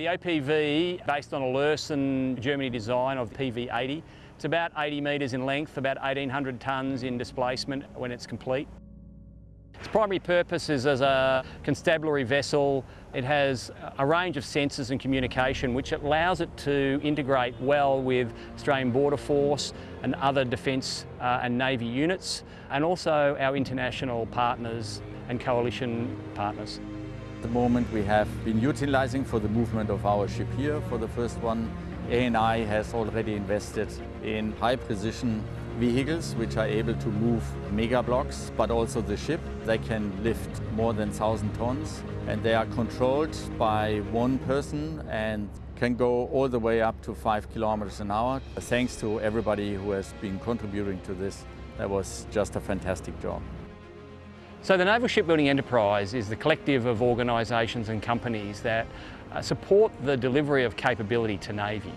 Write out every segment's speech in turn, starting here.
The OPV, based on a Lürssen Germany design of PV80, it's about 80 metres in length, about 1,800 tonnes in displacement when it's complete. Its primary purpose is as a constabulary vessel. It has a range of sensors and communication which allows it to integrate well with Australian Border Force and other defence uh, and Navy units and also our international partners and coalition partners. At the moment we have been utilising for the movement of our ship here for the first one. ANI has already invested in high precision vehicles which are able to move mega blocks, but also the ship. They can lift more than 1,000 tons and they are controlled by one person and can go all the way up to five kilometers an hour. Thanks to everybody who has been contributing to this. That was just a fantastic job. So the Naval Shipbuilding Enterprise is the collective of organisations and companies that uh, support the delivery of capability to Navy.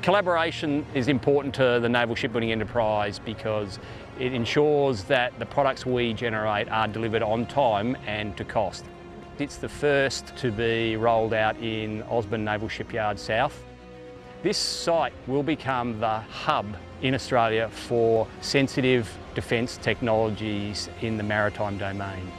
Collaboration is important to the Naval Shipbuilding Enterprise because it ensures that the products we generate are delivered on time and to cost. It's the first to be rolled out in Osborne Naval Shipyard South. This site will become the hub in Australia for sensitive defence technologies in the maritime domain.